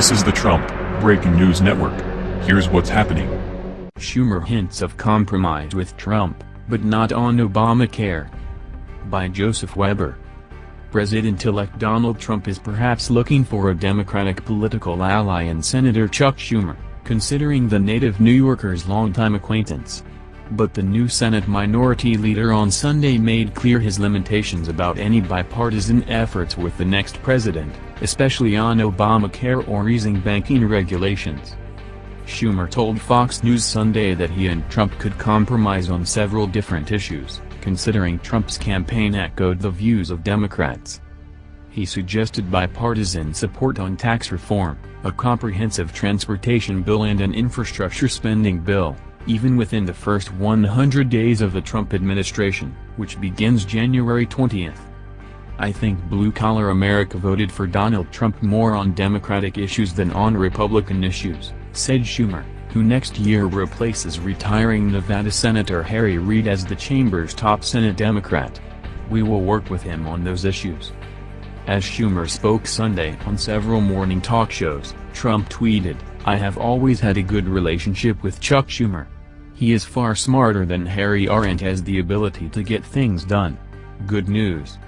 This is the Trump Breaking News Network. Here's what's happening. Schumer hints of compromise with Trump, but not on Obamacare. By Joseph Weber. President-elect Donald Trump is perhaps looking for a Democratic political ally in Senator Chuck Schumer, considering the native New Yorker's longtime acquaintance. But the new Senate Minority Leader on Sunday made clear his limitations about any bipartisan efforts with the next president, especially on Obamacare or easing banking regulations. Schumer told Fox News Sunday that he and Trump could compromise on several different issues, considering Trump's campaign echoed the views of Democrats. He suggested bipartisan support on tax reform, a comprehensive transportation bill and an infrastructure spending bill even within the first 100 days of the Trump administration, which begins January 20. I think blue-collar America voted for Donald Trump more on Democratic issues than on Republican issues, said Schumer, who next year replaces retiring Nevada Senator Harry Reid as the chamber's top Senate Democrat. We will work with him on those issues. As Schumer spoke Sunday on several morning talk shows, Trump tweeted, I have always had a good relationship with Chuck Schumer. He is far smarter than Harry R and has the ability to get things done. Good news.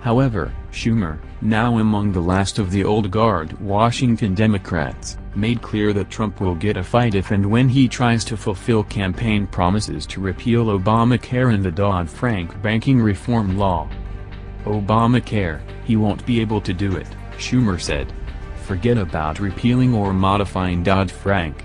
However, Schumer, now among the last of the old guard Washington Democrats, made clear that Trump will get a fight if and when he tries to fulfill campaign promises to repeal Obamacare and the Dodd-Frank banking reform law. Obamacare, he won't be able to do it, Schumer said forget about repealing or modifying Dodd-Frank.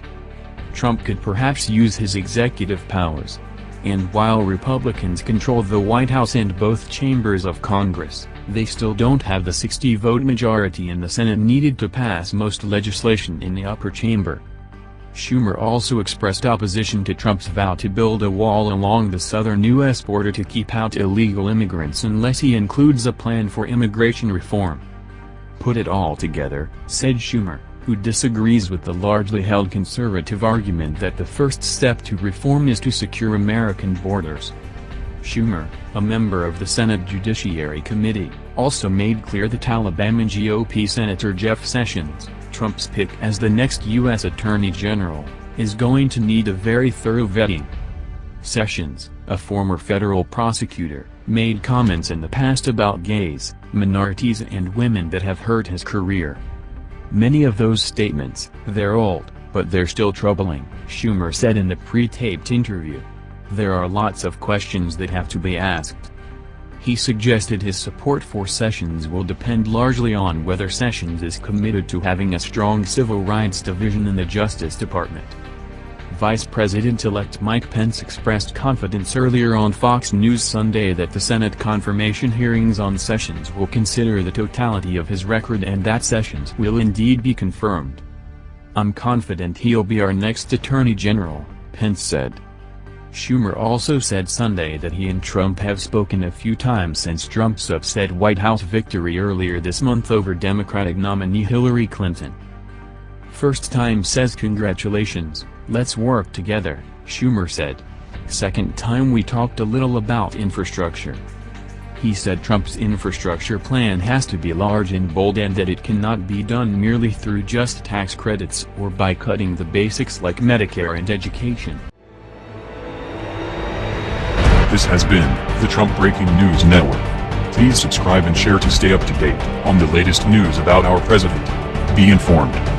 Trump could perhaps use his executive powers. And while Republicans control the White House and both chambers of Congress, they still don't have the 60-vote majority in the Senate needed to pass most legislation in the upper chamber. Schumer also expressed opposition to Trump's vow to build a wall along the southern U.S. border to keep out illegal immigrants unless he includes a plan for immigration reform. Put it all together, said Schumer, who disagrees with the largely held conservative argument that the first step to reform is to secure American borders. Schumer, a member of the Senate Judiciary Committee, also made clear that Alabama GOP Senator Jeff Sessions, Trump's pick as the next U.S. Attorney General, is going to need a very thorough vetting. Sessions, a former federal prosecutor, made comments in the past about gays, minorities and women that have hurt his career. Many of those statements, they're old, but they're still troubling, Schumer said in the pre-taped interview. There are lots of questions that have to be asked. He suggested his support for Sessions will depend largely on whether Sessions is committed to having a strong civil rights division in the Justice Department. Vice President-elect Mike Pence expressed confidence earlier on Fox News Sunday that the Senate confirmation hearings on Sessions will consider the totality of his record and that Sessions will indeed be confirmed. I'm confident he'll be our next Attorney General, Pence said. Schumer also said Sunday that he and Trump have spoken a few times since Trump's upset White House victory earlier this month over Democratic nominee Hillary Clinton. First time says congratulations, let's work together, Schumer said. Second time we talked a little about infrastructure. He said Trump's infrastructure plan has to be large and bold and that it cannot be done merely through just tax credits or by cutting the basics like Medicare and education. This has been the Trump Breaking News Network. Please subscribe and share to stay up to date on the latest news about our president. Be informed.